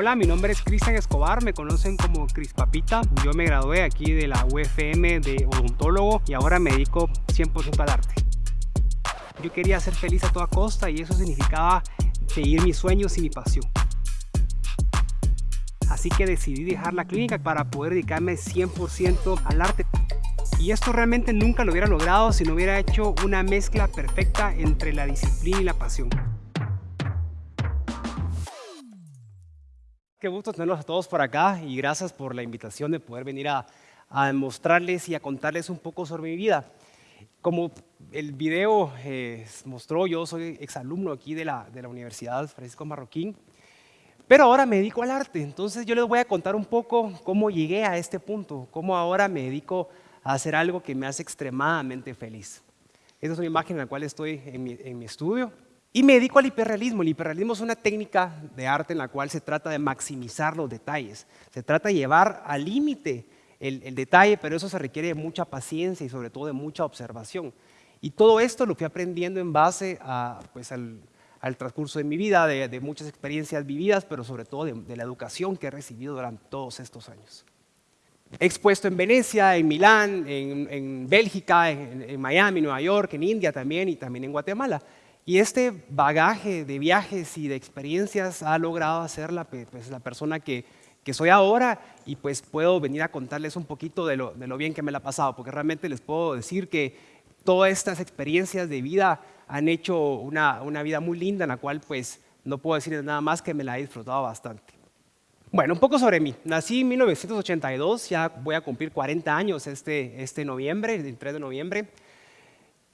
Hola, mi nombre es Cristian Escobar, me conocen como Cris Papita. Yo me gradué aquí de la UFM de odontólogo y ahora me dedico 100% al arte. Yo quería ser feliz a toda costa y eso significaba seguir mis sueños y mi pasión. Así que decidí dejar la clínica para poder dedicarme 100% al arte. Y esto realmente nunca lo hubiera logrado si no hubiera hecho una mezcla perfecta entre la disciplina y la pasión. Qué gusto tenerlos a todos por acá y gracias por la invitación de poder venir a, mostrarles y a contarles un poco sobre mi vida. Como el video eh, mostró, yo soy exalumno aquí de la, de la Universidad Francisco Marroquín, pero ahora me dedico al arte. Entonces yo les voy a contar un poco cómo llegué a este punto, cómo ahora me dedico a hacer algo que me hace extremadamente feliz. Esta es una imagen en la cual estoy en mi, en mi estudio. Y me dedico al hiperrealismo. El hiperrealismo es una técnica de arte en la cual se trata de maximizar los detalles. Se trata de llevar al límite el, detalle, pero eso se requiere de mucha paciencia y sobre todo de mucha observación. Y todo esto lo fui aprendiendo en base a, pues, al, transcurso de mi vida, de, muchas experiencias vividas, pero sobre todo de, la educación que he recibido durante todos estos años. He expuesto en Venecia, en Milán, en, Bélgica, en, en Miami, Nueva York, en India también y también en Guatemala. Y este bagaje de viajes y de experiencias ha logrado hacerla pues, la persona que, soy ahora y pues puedo venir a contarles un poquito de lo, bien que me la ha pasado, porque realmente les puedo decir que todas estas experiencias de vida han hecho una, vida muy linda en la cual pues no puedo decir nada más que me la he disfrutado bastante. Bueno, un poco sobre mí. Nací en 1982, ya voy a cumplir 40 años este, este noviembre, el 3 de noviembre.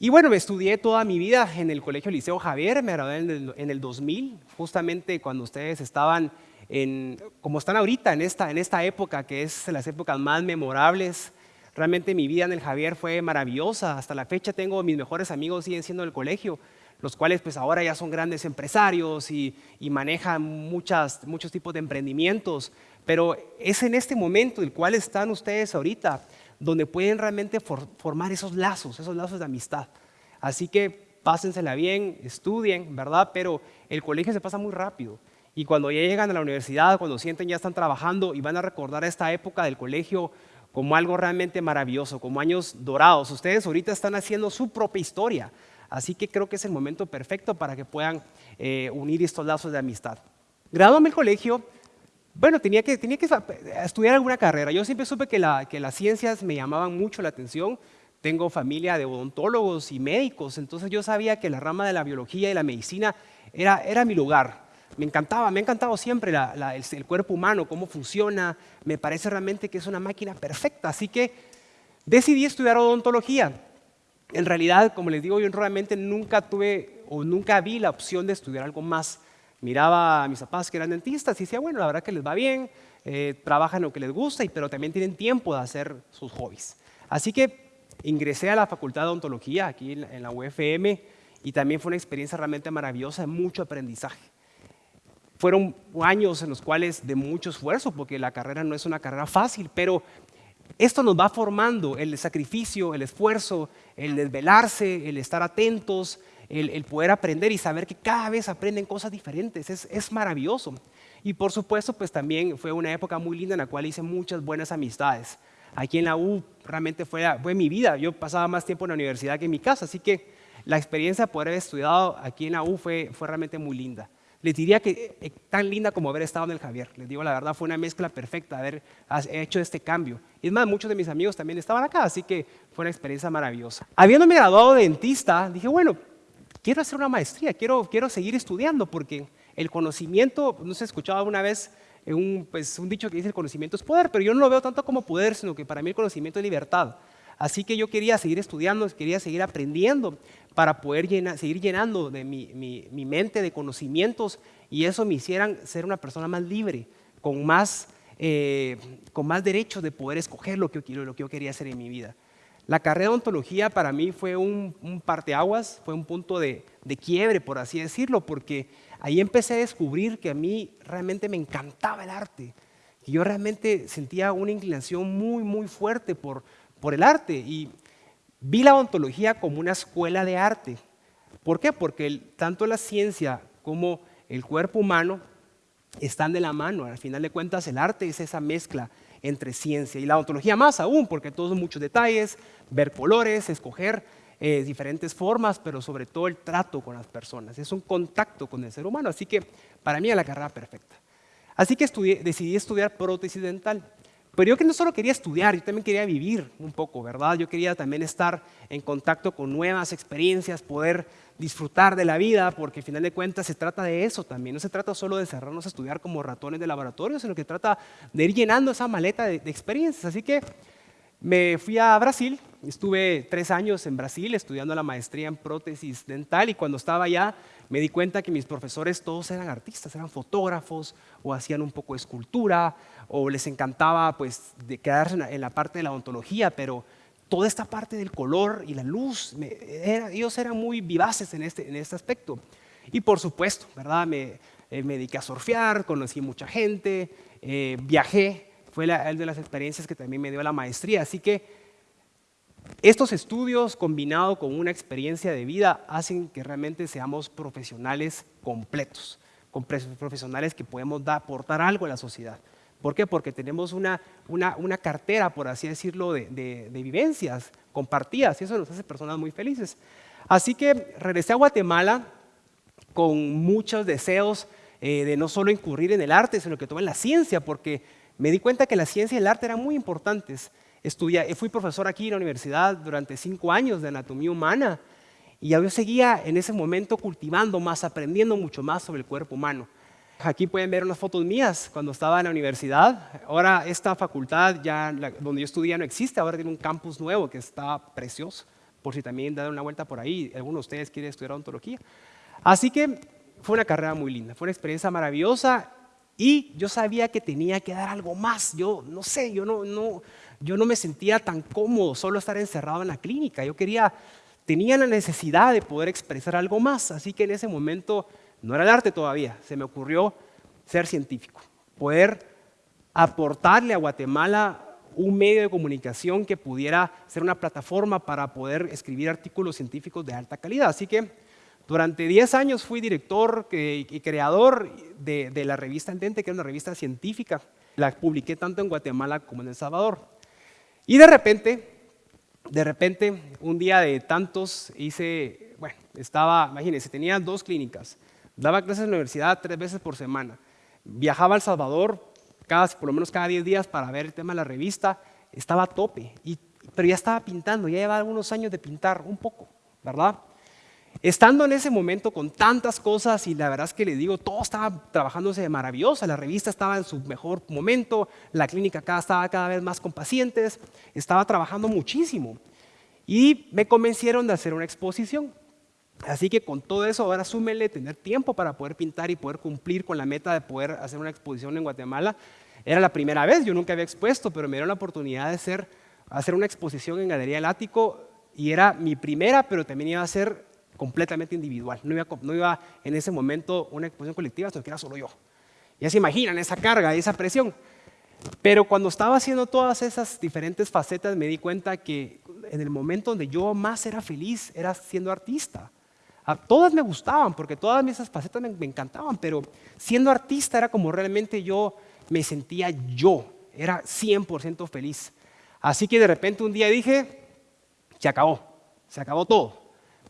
Y bueno, me estudié toda mi vida en el Colegio Liceo Javier, me gradué en el, 2000, justamente cuando ustedes estaban en, como están ahorita en esta, en esta época, que es las épocas más memorables. Realmente mi vida en el Javier fue maravillosa, hasta la fecha tengo mis mejores amigos, siguen siendo del colegio, los cuales pues ahora ya son grandes empresarios y, manejan muchas, muchos tipos de emprendimientos, pero es en este momento el cual están ustedes ahorita, donde pueden realmente formar esos lazos, esos lazos de amistad. Así que pásensela bien, estudien, ¿verdad? Pero el colegio se pasa muy rápido. Y cuando ya llegan a la universidad, cuando sienten ya están trabajando y van a recordar esta época del colegio como algo realmente maravilloso, como años dorados. Ustedes ahorita están haciendo su propia historia. Así que creo que es el momento perfecto para que puedan eh, unir estos lazos de amistad. Graduame el colegio, bueno, tenía que, estudiar alguna carrera. Yo siempre supe que, las ciencias me llamaban mucho la atención. Tengo familia de odontólogos y médicos, entonces yo sabía que la rama de la biología y la medicina era, era mi lugar. Me encantaba, me ha encantado siempre el, cuerpo humano, cómo funciona. Me parece realmente que es una máquina perfecta. Así que decidí estudiar odontología. En realidad, como les digo, yo realmente nunca tuve o nunca vi la opción de estudiar algo más miraba a mis papás que eran dentistas y decía, bueno, la verdad que les va bien, eh, trabajan lo que les gusta, pero también tienen tiempo de hacer sus hobbies. Así que ingresé a la Facultad de Odontología aquí en la UFM y también fue una experiencia realmente maravillosa, mucho aprendizaje. Fueron años en los cuales de mucho esfuerzo, porque la carrera no es una carrera fácil, pero esto nos va formando el sacrificio, el esfuerzo, el desvelarse, el estar atentos, el, poder aprender y saber que cada vez aprenden cosas diferentes, es, maravilloso. Y por supuesto, pues también fue una época muy linda en la cual hice muchas buenas amistades. Aquí en la U realmente fue, fue mi vida, yo pasaba más tiempo en la universidad que en mi casa, así que la experiencia de poder haber estudiado aquí en la U fue, fue realmente muy linda. Les diría que eh, tan linda como haber estado en el Javier. Les digo la verdad, fue una mezcla perfecta haber hecho este cambio. Y es más, muchos de mis amigos también estaban acá, así que fue una experiencia maravillosa. Habiéndome graduado de dentista, dije, bueno, quiero hacer una maestría, quiero, quiero seguir estudiando porque el conocimiento, no se escuchaba una vez un, pues, un dicho que dice el conocimiento es poder, pero yo no lo veo tanto como poder, sino que para mí el conocimiento es libertad. Así que yo quería seguir estudiando, quería seguir aprendiendo para poder seguir llenando de mi, mi, mente de conocimientos y eso me hicieran ser una persona más libre, con más, eh, con más derechos de poder escoger lo que, lo que yo quería hacer en mi vida. La carrera de ontología para mí fue un, parteaguas, fue un punto de, quiebre, por así decirlo, porque ahí empecé a descubrir que a mí realmente me encantaba el arte. Y yo realmente sentía una inclinación muy, muy fuerte por, por el arte. Y vi la ontología como una escuela de arte. ¿Por qué? Porque tanto la ciencia como el cuerpo humano están de la mano. Al final de cuentas, el arte es esa mezcla entre ciencia y la ontología más aún, porque todos muchos detalles, ver colores, escoger eh, diferentes formas, pero sobre todo el trato con las personas. Es un contacto con el ser humano, así que para mí es la carrera perfecta. Así que decidí estudiar prótesis dental. Pero yo que no solo quería estudiar, yo también quería vivir un poco, ¿verdad? Yo quería también estar en contacto con nuevas experiencias, poder disfrutar de la vida, porque al final de cuentas se trata de eso también. No se trata solo de cerrarnos a estudiar como ratones de laboratorio, sino que trata de ir llenando esa maleta de, de experiencias. Así que me fui a Brasil, estuve tres años en Brasil estudiando la maestría en prótesis dental y cuando estaba allá me di cuenta que mis profesores todos eran artistas, eran fotógrafos o hacían un poco escultura o les encantaba pues de quedarse en la parte de la odontología, pero toda esta parte del color y la luz, ellos eran muy vivaces en este, en este aspecto. Y por supuesto, ¿verdad? Me, eh, me dediqué a surfear, conocí mucha gente, eh, viajé fue la, de las experiencias que también me dio la maestría. Así que estos estudios combinados con una experiencia de vida hacen que realmente seamos profesionales completos, profesionales que podemos aportar algo a la sociedad. ¿Por qué? Porque tenemos una, una, cartera, por así decirlo, de, vivencias compartidas y eso nos hace personas muy felices. Así que regresé a Guatemala con muchos deseos eh, de no solo incurrir en el arte, sino que en la ciencia, porque me di cuenta que la ciencia y el arte eran muy importantes. Estudié, fui profesor aquí en la universidad durante cinco años de anatomía humana y yo seguía en ese momento cultivando más, aprendiendo mucho más sobre el cuerpo humano. Aquí pueden ver unas fotos mías cuando estaba en la universidad. Ahora esta facultad ya donde yo estudié no existe, ahora tiene un campus nuevo que está precioso, por si también dan una vuelta por ahí, alguno de ustedes quiere estudiar odontología. Así que fue una carrera muy linda, fue una experiencia maravillosa y yo sabía que tenía que dar algo más. Yo no sé, yo no, no, yo no me sentía tan cómodo solo estar encerrado en la clínica. Yo quería, tenía la necesidad de poder expresar algo más. Así que en ese momento, no era el arte todavía, se me ocurrió ser científico, poder aportarle a Guatemala un medio de comunicación que pudiera ser una plataforma para poder escribir artículos científicos de alta calidad. Así que durante 10 años fui director y creador de, la revista Entente, que era una revista científica. La publiqué tanto en Guatemala como en El Salvador. Y de repente, de repente, un día de tantos hice, bueno, estaba, imagínense, tenía dos clínicas, daba clases en la universidad tres veces por semana, viajaba a El Salvador cada, por lo menos cada 10 días para ver el tema de la revista, estaba a tope, pero ya estaba pintando, ya llevaba algunos años de pintar un poco, ¿verdad? Estando en ese momento con tantas cosas y la verdad es que le digo, todo estaba trabajándose de maravillosa, la revista estaba en su mejor momento, la clínica acá estaba cada vez más con pacientes, estaba trabajando muchísimo y me convencieron de hacer una exposición. Así que con todo eso ahora súmele tener tiempo para poder pintar y poder cumplir con la meta de poder hacer una exposición en Guatemala. Era la primera vez, yo nunca había expuesto, pero me dieron la oportunidad de hacer, hacer una exposición en Galería del Ático y era mi primera, pero también iba a ser completamente individual. No iba, no iba en ese momento una exposición colectiva, sino que era solo yo. Ya se imaginan esa carga, esa presión. Pero cuando estaba haciendo todas esas diferentes facetas me di cuenta que en el momento donde yo más era feliz era siendo artista. A todas me gustaban porque todas esas facetas me, me encantaban, pero siendo artista era como realmente yo me sentía yo, era 100% feliz. Así que de repente un día dije, se acabó, se acabó todo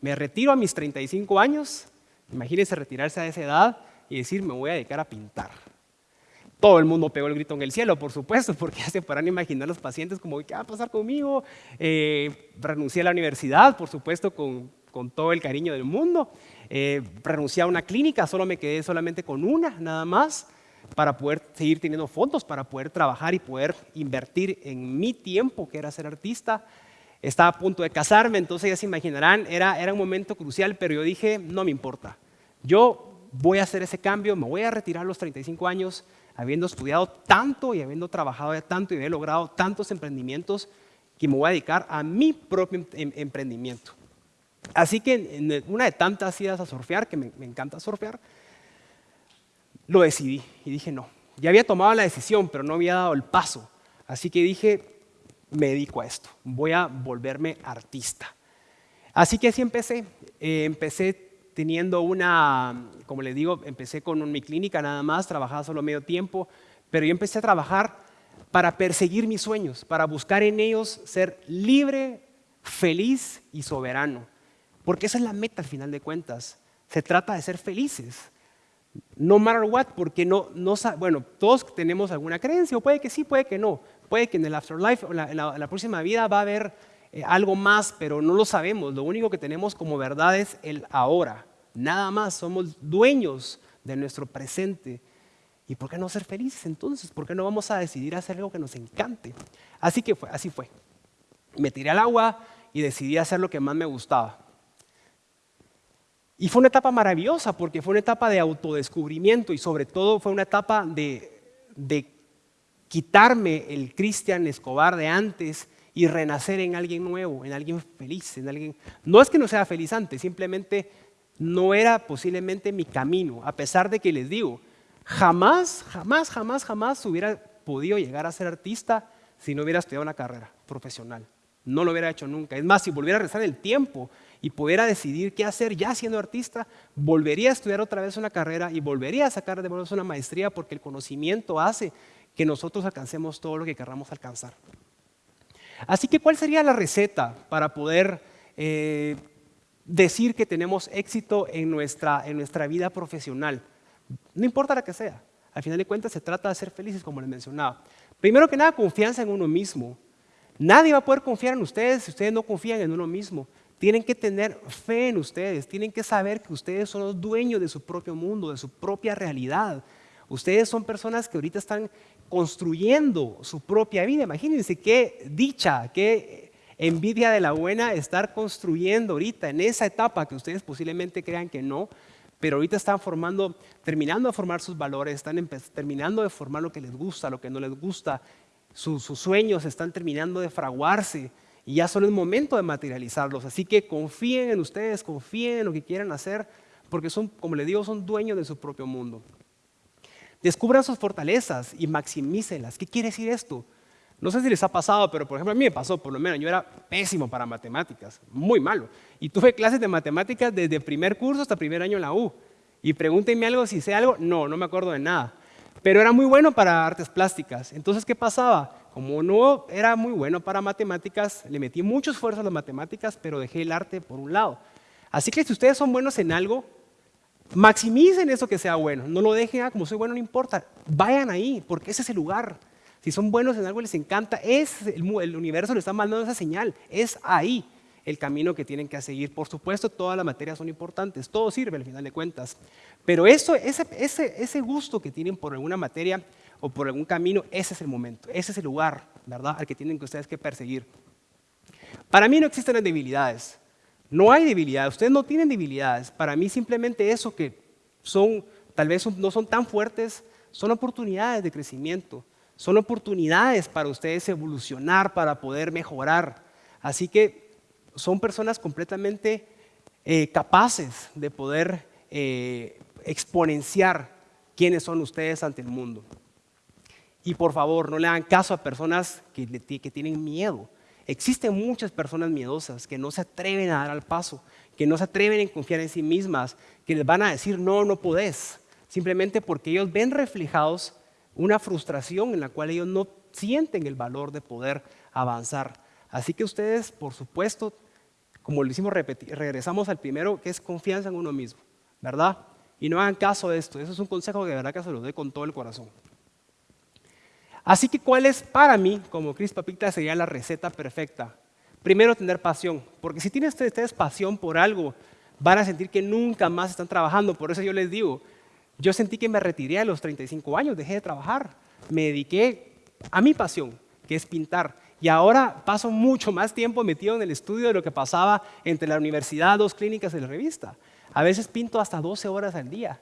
me retiro a mis 35 años, imagínense retirarse a esa edad y decir, me voy a dedicar a pintar. Todo el mundo pegó el grito en el cielo, por supuesto, porque ya se podrán imaginar los pacientes como, ¿qué va a pasar conmigo? Eh, renuncié a la universidad, por supuesto, con, todo el cariño del mundo. Eh, renuncié a una clínica, solo me quedé solamente con una, nada más, para poder seguir teniendo fondos, para poder trabajar y poder invertir en mi tiempo, que era ser artista estaba a punto de casarme, entonces ya se imaginarán, era, era un momento crucial, pero yo dije, no me importa. Yo voy a hacer ese cambio, me voy a retirar a los 35 años, habiendo estudiado tanto y habiendo trabajado tanto y habiendo logrado tantos emprendimientos, que me voy a dedicar a mi propio em, em, emprendimiento. Así que en una de tantas idas a surfear, que me, me encanta surfear, lo decidí y dije no. Ya había tomado la decisión, pero no había dado el paso. Así que dije, me dedico a esto, voy a volverme artista. Así que así empecé. Eh, empecé teniendo una, como les digo, empecé con mi clínica nada más, trabajaba solo medio tiempo, pero yo empecé a trabajar para perseguir mis sueños, para buscar en ellos ser libre, feliz y soberano. Porque esa es la meta al final de cuentas. Se trata de ser felices. No matter what, porque no, no, bueno, todos tenemos alguna creencia, o puede que sí, puede que no. Puede que en el afterlife, en la, la, próxima vida va a haber eh, algo más, pero no lo sabemos. Lo único que tenemos como verdad es el ahora. Nada más, somos dueños de nuestro presente. ¿Y por qué no ser felices entonces? ¿Por qué no vamos a decidir hacer algo que nos encante? Así que fue, así fue. Me tiré al agua y decidí hacer lo que más me gustaba. Y fue una etapa maravillosa porque fue una etapa de autodescubrimiento y sobre todo fue una etapa de, de quitarme el Cristian Escobar de antes y renacer en alguien nuevo, en alguien feliz, en alguien... No es que no sea feliz antes, simplemente no era posiblemente mi camino, a pesar de que les digo, jamás, jamás, jamás, jamás hubiera podido llegar a ser artista si no hubiera estudiado una carrera profesional. No lo hubiera hecho nunca. Es más, si volviera a rezar el tiempo y pudiera decidir qué hacer ya siendo artista, volvería a estudiar otra vez una carrera y volvería a sacar de nuevo una maestría porque el conocimiento hace que nosotros alcancemos todo lo que queramos alcanzar. Así que, ¿cuál sería la receta para poder eh, decir que tenemos éxito en nuestra, en nuestra vida profesional? No importa la que sea. Al final de cuentas se trata de ser felices, como les mencionaba. Primero que nada, confianza en uno mismo. Nadie va a poder confiar en ustedes si ustedes no confían en uno mismo. Tienen que tener fe en ustedes, tienen que saber que ustedes son los dueños de su propio mundo, de su propia realidad. Ustedes son personas que ahorita están construyendo su propia vida. Imagínense qué dicha, qué envidia de la buena estar construyendo ahorita en esa etapa que ustedes posiblemente crean que no, pero ahorita están formando, terminando de formar sus valores, están terminando de formar lo que les gusta, lo que no les gusta, sus sueños están terminando de fraguarse y ya solo es momento de materializarlos. Así que confíen en ustedes, confíen en lo que quieran hacer, porque son, como les digo, son dueños de su propio mundo. Descubran sus fortalezas y maximícenlas. ¿Qué quiere decir esto? No sé si les ha pasado, pero por ejemplo a mí me pasó, por lo menos yo era pésimo para matemáticas, muy malo. Y tuve clases de matemáticas desde primer curso hasta primer año en la U. Y pregúntenme algo si sé algo, no, no me acuerdo de nada. Pero era muy bueno para artes plásticas. Entonces, ¿qué pasaba? Como no era muy bueno para matemáticas, le metí mucho esfuerzo a las matemáticas, pero dejé el arte por un lado. Así que si ustedes son buenos en algo, maximicen eso que sea bueno. No lo dejen, ah, como soy bueno, no importa. Vayan ahí, porque ese es el lugar. Si son buenos en algo, les encanta, es el, el universo les está mandando esa señal. Es ahí el camino que tienen que seguir. Por supuesto, todas las materias son importantes, todo sirve al final de cuentas. Pero eso, ese, ese, gusto que tienen por alguna materia o por algún camino, ese es el momento, ese es el lugar, ¿verdad?, al que tienen que ustedes que perseguir. Para mí no existen debilidades. No hay debilidades, ustedes no tienen debilidades. Para mí simplemente eso que son, tal vez no son tan fuertes, son oportunidades de crecimiento, son oportunidades para ustedes evolucionar, para poder mejorar. Así que son personas completamente eh, capaces de poder eh, exponenciar quiénes son ustedes ante el mundo. Y por favor, no le hagan caso a personas que tienen miedo. Existen muchas personas miedosas que no se atreven a dar al paso, que no se atreven a confiar en sí mismas, que les van a decir, no, no podés, simplemente porque ellos ven reflejados una frustración en la cual ellos no sienten el valor de poder avanzar. Así que ustedes, por supuesto, como lo hicimos, regresamos al primero, que es confianza en uno mismo, ¿verdad? Y no hagan caso de esto, eso es un consejo que de verdad que se lo doy con todo el corazón. Así que, ¿cuál es para mí, como Cris Papita, sería la receta perfecta? Primero, tener pasión, porque si tienen ustedes pasión por algo, van a sentir que nunca más están trabajando. Por eso yo les digo, yo sentí que me retiré a los 35 años, dejé de trabajar, me dediqué a mi pasión, que es pintar. Y ahora paso mucho más tiempo metido en el estudio de lo que pasaba entre la universidad, dos clínicas y la revista. A veces pinto hasta 12 horas al día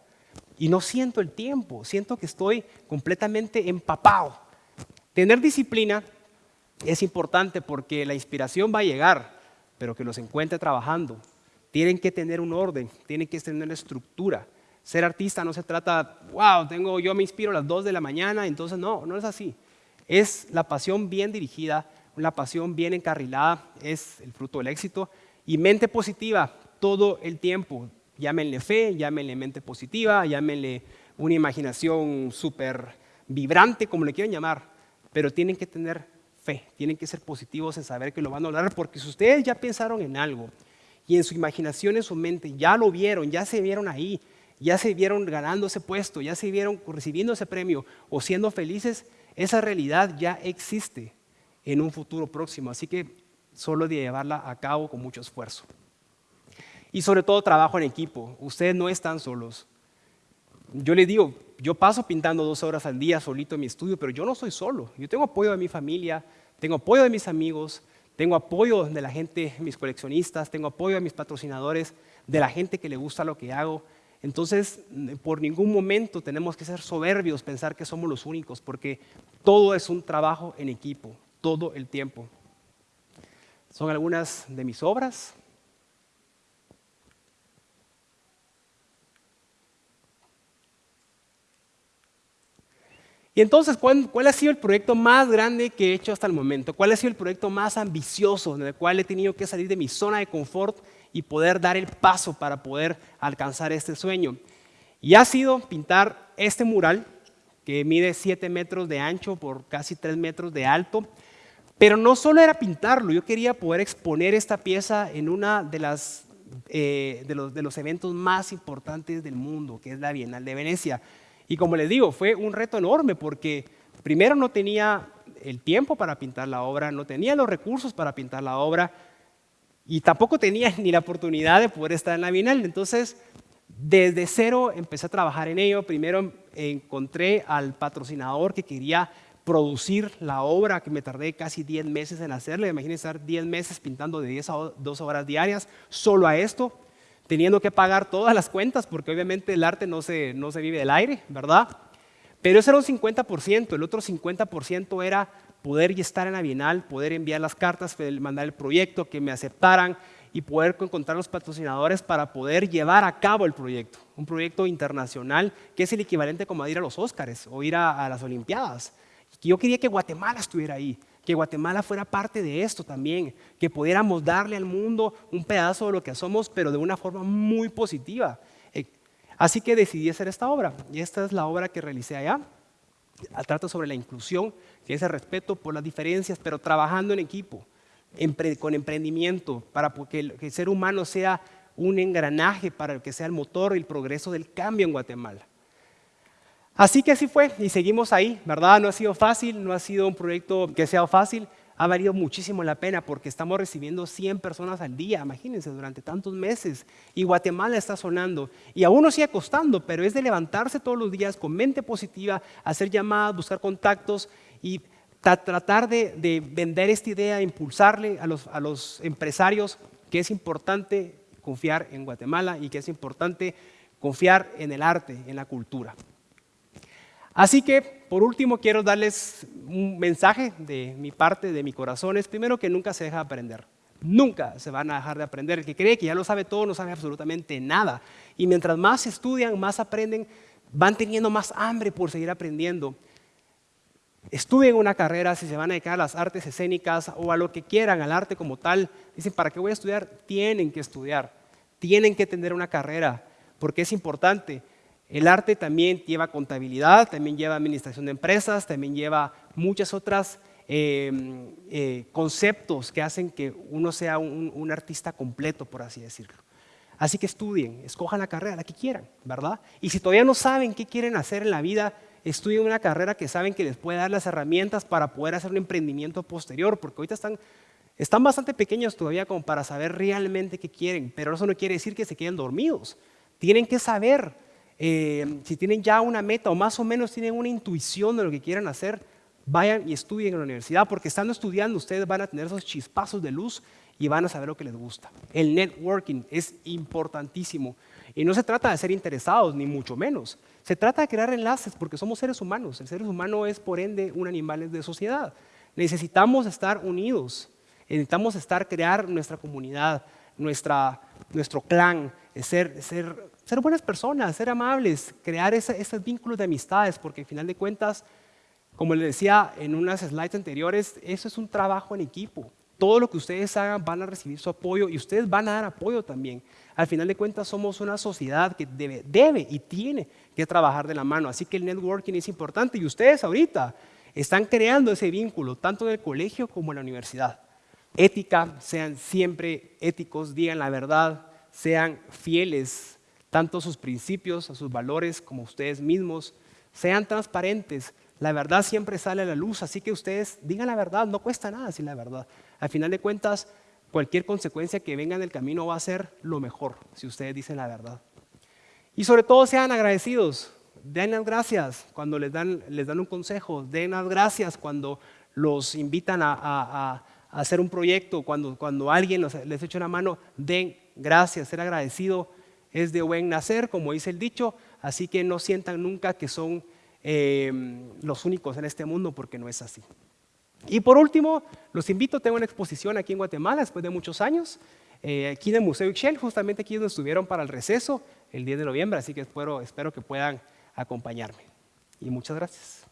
y no siento el tiempo, siento que estoy completamente empapado Tener disciplina es importante porque la inspiración va a llegar, pero que los encuentre trabajando. Tienen que tener un orden, tienen que tener una estructura. Ser artista no se trata, wow, tengo, yo me inspiro a las 2 de la mañana, entonces no, no es así. Es la pasión bien dirigida, una pasión bien encarrilada, es el fruto del éxito. Y mente positiva todo el tiempo. Llámenle fe, llámenle mente positiva, llámenle una imaginación súper vibrante, como le quieran llamar, pero tienen que tener fe, tienen que ser positivos en saber que lo van a lograr, porque si ustedes ya pensaron en algo y en su imaginación, en su mente, ya lo vieron, ya se vieron ahí, ya se vieron ganando ese puesto, ya se vieron recibiendo ese premio o siendo felices, esa realidad ya existe en un futuro próximo. Así que solo de llevarla a cabo con mucho esfuerzo. Y sobre todo trabajo en equipo. Ustedes no están solos. Yo les digo, yo paso pintando dos horas al día solito en mi estudio, pero yo no soy solo. Yo tengo apoyo de mi familia, tengo apoyo de mis amigos, tengo apoyo de la gente, mis coleccionistas, tengo apoyo de mis patrocinadores, de la gente que le gusta lo que hago. Entonces, por ningún momento tenemos que ser soberbios, pensar que somos los únicos, porque todo es un trabajo en equipo, todo el tiempo. Son algunas de mis obras. Y entonces, ¿cuál, ha sido el proyecto más grande que he hecho hasta el momento? ¿Cuál ha sido el proyecto más ambicioso en el cual he tenido que salir de mi zona de confort y poder dar el paso para poder alcanzar este sueño? Y ha sido pintar este mural que mide 7 metros de ancho por casi 3 metros de alto. Pero no solo era pintarlo, yo quería poder exponer esta pieza en uno de, las, eh, de, los, de los eventos más importantes del mundo, que es la Bienal de Venecia. Y como les digo, fue un reto enorme porque primero no tenía el tiempo para pintar la obra, no tenía los recursos para pintar la obra y tampoco tenía ni la oportunidad de poder estar en la Bienal. Entonces, desde cero empecé a trabajar en ello. Primero encontré al patrocinador que quería producir la obra, que me tardé casi 10 meses en hacerla. Imagínense estar 10 meses pintando de 10 a 2 horas diarias solo a esto teniendo que pagar todas las cuentas, porque obviamente el arte no se, no se vive del aire, ¿verdad? Pero eso era un 50%, el otro 50% era poder estar en la Bienal, poder enviar las cartas, mandar el proyecto, que me aceptaran y poder encontrar los patrocinadores para poder llevar a cabo el proyecto. Un proyecto internacional que es el equivalente como a ir a los Óscares o ir a, a las Olimpiadas. Yo quería que Guatemala estuviera ahí que Guatemala fuera parte de esto también, que pudiéramos darle al mundo un pedazo de lo que somos, pero de una forma muy positiva. Eh, así que decidí hacer esta obra, y esta es la obra que realicé allá. Trata sobre la inclusión, que es el respeto por las diferencias, pero trabajando en equipo, con emprendimiento, para que el ser humano sea un engranaje para que sea el motor y el progreso del cambio en Guatemala. Así que así fue y seguimos ahí, ¿verdad? No ha sido fácil, no ha sido un proyecto que sea fácil, ha valido muchísimo la pena porque estamos recibiendo 100 personas al día, imagínense, durante tantos meses. Y Guatemala está sonando. Y aún nos sigue costando, pero es de levantarse todos los días con mente positiva, hacer llamadas, buscar contactos y tratar de, vender esta idea, impulsarle a los, a los empresarios que es importante confiar en Guatemala y que es importante confiar en el arte, en la cultura. Así que, por último, quiero darles un mensaje de mi parte, de mi corazón. Es primero que nunca se deja de aprender. Nunca se van a dejar de aprender. El que cree que ya lo sabe todo no sabe absolutamente nada. Y mientras más estudian, más aprenden, van teniendo más hambre por seguir aprendiendo. Estudien una carrera, si se van a dedicar a las artes escénicas o a lo que quieran, al arte como tal. Dicen, ¿para qué voy a estudiar? Tienen que estudiar. Tienen que tener una carrera, porque es importante. El arte también lleva contabilidad, también lleva administración de empresas, también lleva muchos otros em, eh, conceptos que hacen que uno sea un, artista completo, por así decirlo. Así que estudien, escojan la carrera, la que quieran, ¿verdad? Y si todavía no saben qué quieren hacer en la vida, estudien una carrera que saben que les puede dar las herramientas para poder hacer un emprendimiento posterior, porque ahorita están, están bastante pequeños todavía como para saber realmente qué quieren, pero eso no quiere decir que se queden dormidos. Tienen que saber eh, si tienen ya una meta o más o menos tienen una intuición de lo que quieran hacer, vayan y estudien en la universidad, porque estando estudiando ustedes van a tener esos chispazos de luz y van a saber lo que les gusta. El networking es importantísimo. Y no se trata de ser interesados, ni mucho menos. Se trata de crear enlaces, porque somos seres humanos. El ser humano es, por ende, un animal de sociedad. Necesitamos estar unidos. Necesitamos estar, crear nuestra comunidad, nuestra, nuestro clan, ser, ser ser buenas personas, ser amables, crear esos vínculos de amistades, porque al final de cuentas, como les decía en unas slides anteriores, eso es un trabajo en equipo. todo lo que ustedes hagan van a recibir su apoyo y ustedes van a dar apoyo también. Al final de cuentas somos una sociedad que debe, debe y tiene que trabajar de la mano, así que el networking es importante y ustedes ahorita están creando ese vínculo, tanto en el colegio como en la universidad. Ética, sean siempre éticos, digan la verdad, sean fieles tanto a sus principios, a sus valores, como ustedes mismos, sean transparentes. La verdad siempre sale a la luz, así que ustedes digan la verdad, no cuesta nada decir la verdad. Al final de cuentas, cualquier consecuencia que venga en el camino va a ser lo mejor si ustedes dicen la verdad. Y sobre todo sean agradecidos, den las gracias cuando les dan, les dan un consejo, den las gracias cuando los invitan a, hacer un proyecto, cuando, cuando alguien les echa una mano, den gracias, ser agradecido es de buen nacer, como dice el dicho, así que no sientan nunca que son em, los únicos en este mundo, porque no es así. Y por último, los invito, tengo una exposición aquí en Guatemala después de muchos años, eh, aquí en el Museo Ixchel, justamente aquí donde estuvieron para el receso el 10 de noviembre, así que espero, espero que puedan acompañarme. Y muchas gracias.